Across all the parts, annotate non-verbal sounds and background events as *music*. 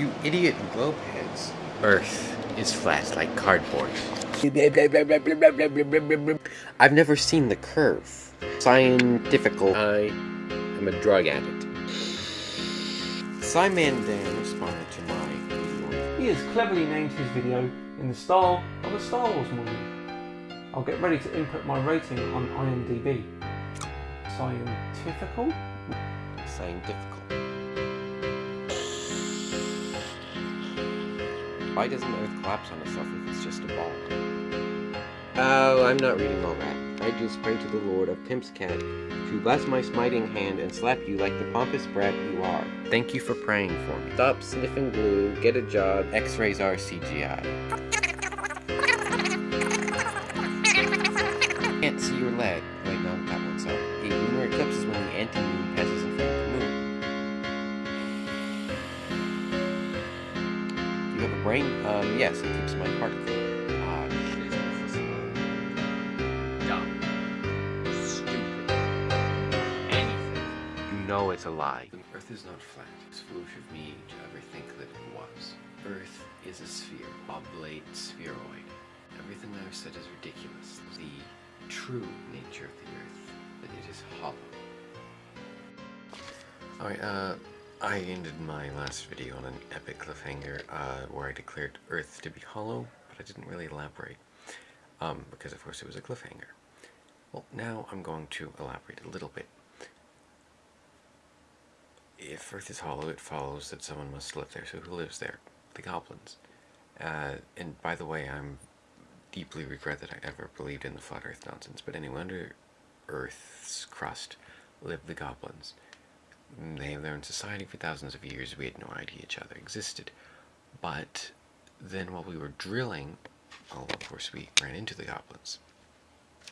You idiot globeheads. Earth is flat like cardboard. *laughs* I've never seen the curve. Scientifical. I am a drug addict. SciManDan responded to my video. He has cleverly named his video in the style of a Star Wars movie. I'll get ready to input my rating on IMDb. Scientifical? Scientifical. Why doesn't Earth collapse on itself if it's just a ball? Oh, I'm not reading all that. I just pray to the Lord of Pimp's Cat to bless my smiting hand and slap you like the pompous brat you are. Thank you for praying for me. Stop sniffing glue, get a job, x-rays are CGI. Can't see your leg. Wait, no, that one's up. A lunar eclipse is when the anti-moon passes moon. You brain? Um, yes, it keeps my heart clean. Ah, shit. Dumb. Stupid. Anything. You know it's a lie. The Earth is not flat. It's foolish of me to ever think that it was. Earth is a sphere, oblate spheroid. Everything I've said is ridiculous. The true nature of the Earth, that it is hollow. Alright, uh, I ended my last video on an epic cliffhanger, uh, where I declared Earth to be hollow, but I didn't really elaborate, um, because of course it was a cliffhanger. Well, now I'm going to elaborate a little bit. If Earth is hollow, it follows that someone must live there, so who lives there? The goblins. Uh, and by the way, I'm deeply regret that I ever believed in the flat earth nonsense, but anyway, under Earth's crust live the goblins. They have their own society for thousands of years, we had no idea each other existed. But then while we were drilling, well, of course we ran into the goblins.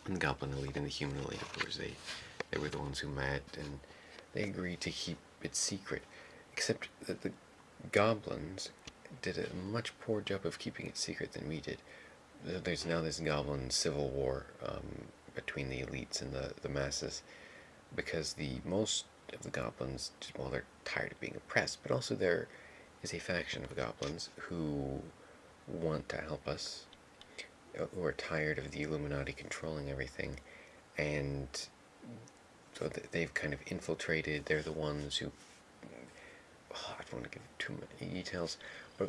And the goblin elite and the human elite, of course, they, they were the ones who met, and they agreed to keep it secret. Except that the goblins did a much poor job of keeping it secret than we did there's now this goblin civil war um, between the elites and the, the masses because the most of the goblins, well, they're tired of being oppressed, but also there is a faction of goblins who want to help us, who are tired of the Illuminati controlling everything, and so they've kind of infiltrated. They're the ones who. Oh, I don't want to give too many details, but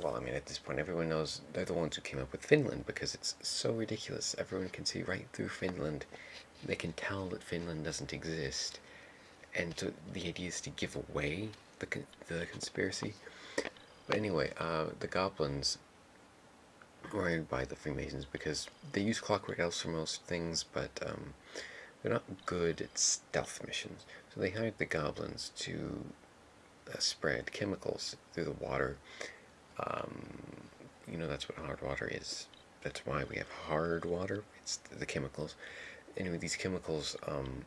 well, I mean, at this point, everyone knows they're the ones who came up with Finland because it's so ridiculous. Everyone can see right through Finland. They can tell that Finland doesn't exist. And so the idea is to give away the, the conspiracy. But anyway, uh, the goblins were hired by the Freemasons because they use clockwork elves for most things, but um, they're not good at stealth missions. So they hired the goblins to uh, spread chemicals through the water um, you know, that's what hard water is. That's why we have hard water. It's the chemicals. Anyway, these chemicals, um,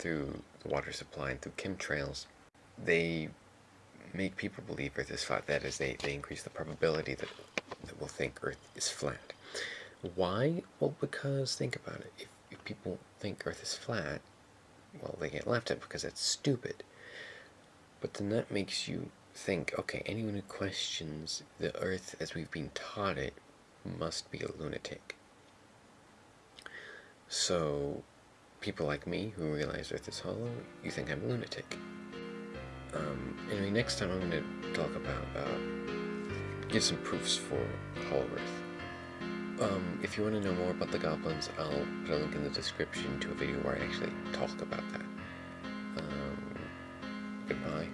through the water supply and through chemtrails, they make people believe Earth is flat. That is, they, they increase the probability that, that we'll think Earth is flat. Why? Well, because, think about it. If, if people think Earth is flat, well, they get laughed at because that's stupid. But then that makes you think, okay, anyone who questions the earth as we've been taught it must be a lunatic. So, people like me who realize Earth is hollow, you think I'm a lunatic. Um, anyway, next time I'm going to talk about, uh, give some proofs for Hollow Earth. Um, if you want to know more about the goblins, I'll put a link in the description to a video where I actually talk about that. Um, goodbye.